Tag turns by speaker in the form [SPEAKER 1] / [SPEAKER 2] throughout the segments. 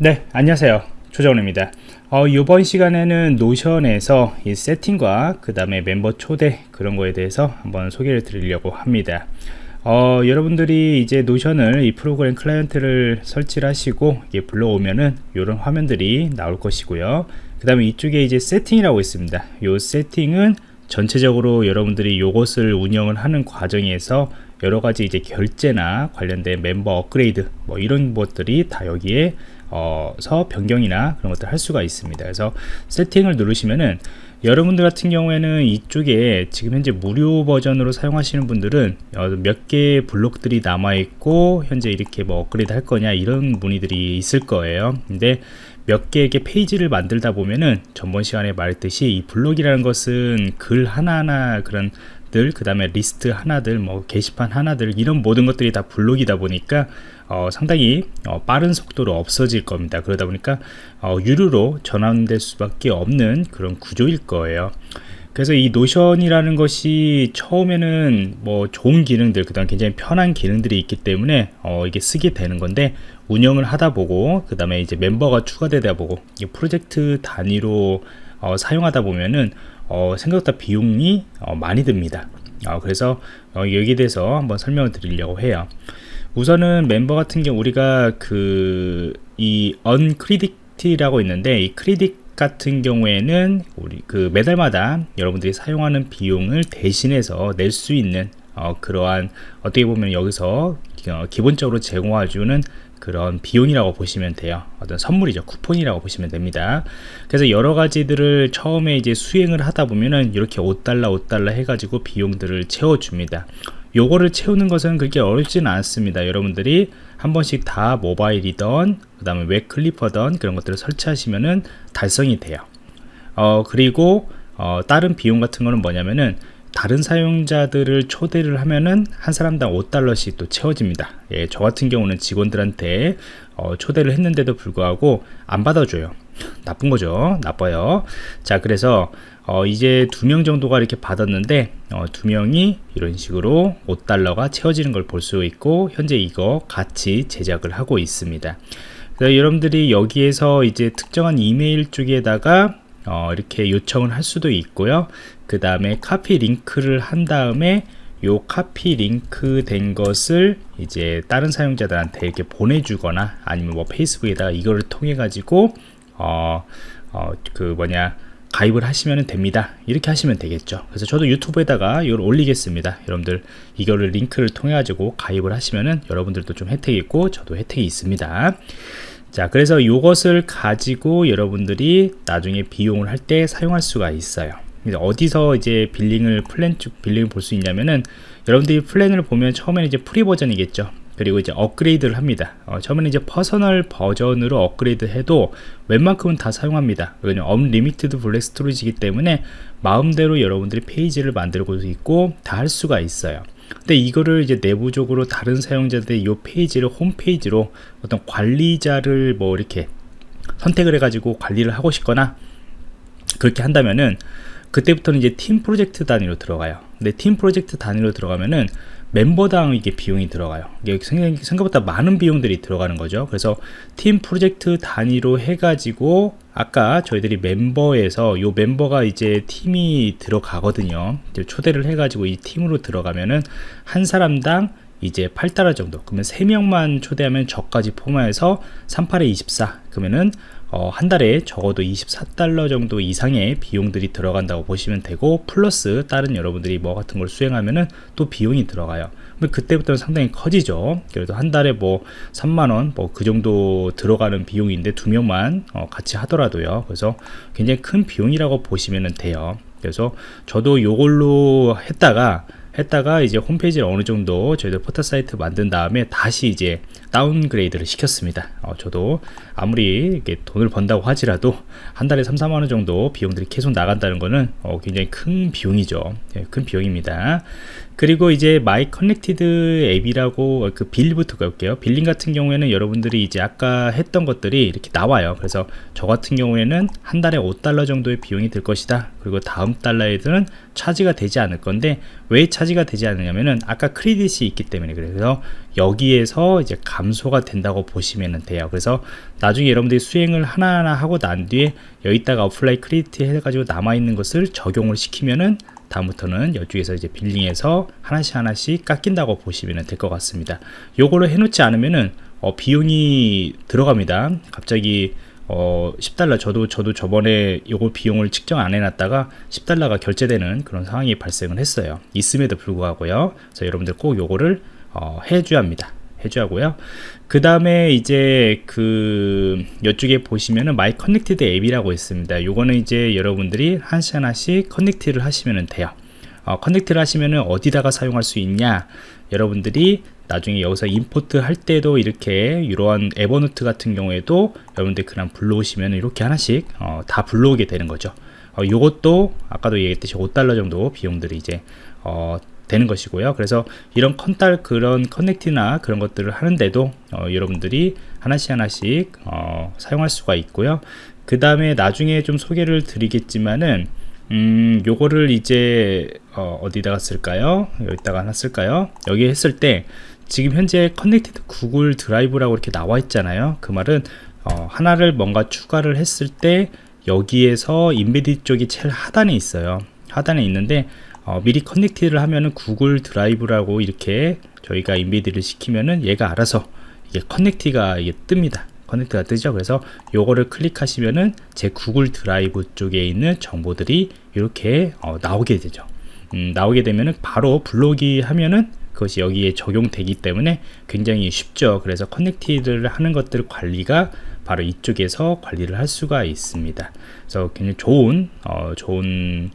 [SPEAKER 1] 네 안녕하세요. 조정훈입니다. 어, 이번 시간에는 노션에서 이 세팅과 그 다음에 멤버 초대 그런 거에 대해서 한번 소개를 드리려고 합니다. 어, 여러분들이 이제 노션을 이 프로그램 클라이언트를 설치를 하시고 이게 불러오면은 이런 화면들이 나올 것이고요. 그 다음에 이쪽에 이제 세팅이라고 있습니다. 이 세팅은 전체적으로 여러분들이 이것을 운영을 하는 과정에서 여러 가지 이제 결제나 관련된 멤버 업그레이드 뭐 이런 것들이 다 여기에 어서 변경이나 그런 것들 할 수가 있습니다. 그래서 세팅을 누르시면은 여러분들 같은 경우에는 이쪽에 지금 현재 무료 버전으로 사용하시는 분들은 어, 몇 개의 블록들이 남아 있고 현재 이렇게 뭐 업그레이드 할 거냐 이런 문의들이 있을 거예요. 근데 몇 개의 페이지를 만들다 보면은 전번 시간에 말했듯이 이 블록이라는 것은 글 하나하나 그런 그 다음에 리스트 하나들 뭐 게시판 하나들 이런 모든 것들이 다 블록이다 보니까 어, 상당히 어, 빠른 속도로 없어질 겁니다. 그러다 보니까 어, 유료로 전환될 수밖에 없는 그런 구조일 거예요. 그래서 이 노션이라는 것이 처음에는 뭐 좋은 기능들 그 다음 굉장히 편한 기능들이 있기 때문에 어, 이게 쓰게 되는 건데 운영을 하다 보고 그 다음에 이제 멤버가 추가되다 보고 이 프로젝트 단위로 어, 사용하다 보면은 어, 생각보다 비용이 어, 많이 듭니다. 어, 그래서 어, 여기에 대해서 한번 설명을 드리려고 해요. 우선은 멤버 같은 경우 우리가 그 이 언크리딕티라고 있는데 이 크리딕 같은 경우에는 우리 그 매달마다 여러분들이 사용하는 비용을 대신해서 낼 수 있는 어, 그러한 어떻게 보면 여기서 어, 기본적으로 제공해주는 그런 비용이라고 보시면 돼요. 어떤 선물이죠. 쿠폰이라고 보시면 됩니다. 그래서 여러 가지들을 처음에 이제 수행을 하다 보면은 이렇게 5달러 5달러 해가지고 비용들을 채워줍니다. 요거를 채우는 것은 그렇게 어렵지는 않습니다. 여러분들이 한 번씩 다 모바일이던 그 다음에 웹 클리퍼던 그런 것들을 설치하시면은 달성이 돼요. 어 그리고 어, 다른 비용 같은 거는 뭐냐면은 다른 사용자들을 초대를 하면은 한 사람당 5달러씩 또 채워집니다. 예, 저 같은 경우는 직원들한테 어, 초대를 했는데도 불구하고 안 받아줘요. 나쁜 거죠. 나빠요. 자 그래서 어, 이제 두 명 정도가 이렇게 받았는데 어, 두 명이 이런 식으로 5달러가 채워지는 걸 볼 수 있고 현재 이거 같이 제작을 하고 있습니다. 여러분들이 여기에서 이제 특정한 이메일 쪽에다가 어, 이렇게 요청을 할 수도 있고요. 그 다음에 카피 링크를 한 다음에 요 카피 링크 된 것을 이제 다른 사용자들한테 이렇게 보내주거나 아니면 뭐 페이스북에다가 이거를 통해 가지고 어, 어, 그 뭐냐 가입을 하시면 됩니다. 이렇게 하시면 되겠죠. 그래서 저도 유튜브에다가 이걸 올리겠습니다. 여러분들 이거를 링크를 통해 가지고 가입을 하시면은 여러분들도 좀 혜택이 있고 저도 혜택이 있습니다 자 그래서 이것을 가지고 여러분들이 나중에 비용을 할 때 사용할 수가 있어요. 어디서 이제 billing을 플랜 쭉 billing을 볼 수 있냐면은 여러분들이 플랜을 보면 처음에는 이제 free 버전이겠죠. 그리고 이제 업그레이드를 합니다. 어, 처음에는 이제 personal 버전으로 업그레이드 해도 웬만큼은 다 사용합니다. 왜냐면 unlimited block storage이기 때문에 마음대로 여러분들이 페이지를 만들고 있고 다 할 수가 있어요 근데 이거를 이제 내부적으로 다른 사용자들의 이 페이지를 홈페이지로 어떤 관리자를 뭐 이렇게 선택을 해 가지고 관리를 하고 싶거나 그렇게 한다면은 그때부터는 이제 팀 프로젝트 단위로 들어가요. 근데 팀 프로젝트 단위로 들어가면은 멤버당 이게 비용이 들어가요. 이게 생각보다 많은 비용들이 들어가는 거죠. 그래서 팀 프로젝트 단위로 해 가지고 아까 저희들이 멤버에서 요 멤버가 이제 팀이 들어가거든요. 초대를 해 가지고 이 팀으로 들어가면은 한 사람당 이제 8달러 정도. 그러면 3명만 초대하면 저까지 포함해서 38에 24 그러면은 어, 한 달에 적어도 24달러 정도 이상의 비용들이 들어간다고 보시면 되고 플러스 다른 여러분들이 뭐 같은 걸 수행하면은 또 비용이 들어가요. 그때부터는 상당히 커지죠. 그래도 한 달에 뭐 3만원 뭐 그 정도 들어가는 비용인데 두 명만 어, 같이 하더라도요. 그래서 굉장히 큰 비용이라고 보시면 돼요. 그래서 저도 요걸로 했다가 했다가 이제 홈페이지를 어느 정도 저희들 포털 사이트 만든 다음에 다시 이제 downgrade를 시켰습니다. 어, 저도 아무리 이렇게 돈을 번다고 하지라도 한 달에 3, 4만 원 정도 비용들이 계속 나간다는 것은 어, 굉장히 큰 비용이죠. 네, 큰 비용입니다. 그리고 이제 my connected app이라고 그 bill부터 볼게요. billing 같은 경우에는 여러분들이 이제 아까 했던 것들이 이렇게 나와요. 그래서 저 같은 경우에는 한 달에 5달러 정도의 비용이 들 것이다. 그리고 다음 달에는 charge가 되지 않을 건데 왜 차지 가 되지 않느냐면은 아까 credit이 있기 때문에 그래서 여기에서 이제 감소가 된다고 보시면 돼요. 그래서 나중에 여러분들이 수행을 하나하나 하고 난 뒤에 여기다가 apply credit 해가지고 남아있는 것을 적용을 시키면은 다음부터는 이쪽에서 이제 billing에서 하나씩 하나씩 깎인다고 보시면 될 것 같습니다. 요거를 해놓지 않으면은 어, 비용이 들어갑니다. 갑자기 어, 10달러 저도 저도 저번에 요거 비용을 측정 안 해놨다가 10달러가 결제되는 그런 상황이 발생을 했어요. 있음에도 불구하고요. 그래서 여러분들 꼭 요거를 어, 해줘야 합니다. 해줘야 하고요. 그 다음에 이제 그 이쪽에 보시면은 my connected app이라고 있습니다. 요거는 이제 여러분들이 하나씩 하나씩 connect를 하시면 돼요. 어, connect를 하시면은 어디다가 사용할 수 있냐? 여러분들이 나중에 여기서 import 할 때도 이렇게 이러한 Evernote 같은 경우에도 여러분들 그냥 불러오시면 이렇게 하나씩 어, 다 불러오게 되는 거죠. 어, 요것도 아까도 얘기했듯이 5달러 정도 비용들이 이제 어, 되는 것이고요. 그래서 이런 컨달 그런 connect나 그런 것들을 하는데도 어, 여러분들이 하나씩 하나씩 어, 사용할 수가 있고요. 그 다음에 나중에 좀 소개를 드리겠지만은 음 요거를 이제 어, 디다가 쓸까요? 여기다가 하나 쓸까요? 여기 했을 때 지금 현재 connected Google Drive라고 이렇게 나와 있잖아요. 그 말은 어, 하나를 뭔가 추가를 했을 때 여기에서 embed 쪽이 제일 하단에 있어요. 하단에 있는데 어, 미리 connect를 하면은 Google Drive라고 이렇게 저희가 embed를 시키면은 얘가 알아서 이게 connect가 이게 뜹니다. connect가 뜨죠. 그래서 요거를 클릭하시면은 제 Google Drive 쪽에 있는 정보들이 이렇게 어, 나오게 되죠. 음, 나오게 되면은 바로 불러오기 하면은 그것이 여기에 적용되기 때문에 굉장히 쉽죠. 그래서 connected를 하는 것들 관리가 바로 이쪽에서 관리를 할 수가 있습니다. 그래서 굉장히 좋은 어, 좋은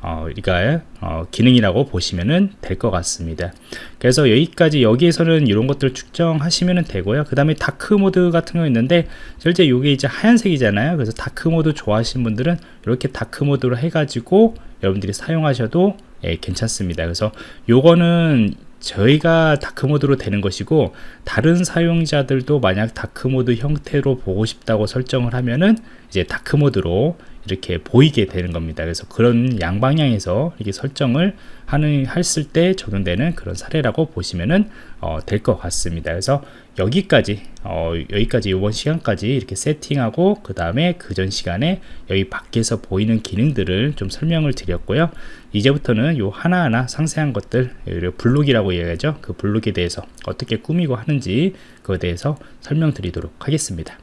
[SPEAKER 1] 어, 이가 어, 기능이라고 보시면 될것 같습니다. 그래서 여기까지 여기에서는 이런 것들 측정하시면 되고요. 그 다음에 dark mode 같은 거 있는데 실제 이게 이제 하얀색이잖아요. 그래서 dark mode 좋아하시는 분들은 이렇게 dark mode로 해가지고 여러분들이 사용하셔도 예, 괜찮습니다. 그래서 요거는 저희가 dark mode로 되는 것이고 다른 사용자들도 만약 dark mode 형태로 보고 싶다고 설정을 하면은 이제 dark mode로 이렇게 보이게 되는 겁니다. 그래서 그런 양방향에서 이렇게 설정을 하는 했을 때 적용되는 그런 사례라고 보시면은 어, 될 것 같습니다. 그래서 여기까지 어, 여기까지 이번 시간까지 이렇게 세팅하고 그 다음에 그 전 시간에 여기 밖에서 보이는 기능들을 좀 설명을 드렸고요. 이제부터는 요 하나하나 상세한 것들 블록이라고 얘기하죠. 그 블록에 대해서 어떻게 꾸미고 하는지 그에 대해서 설명드리도록 하겠습니다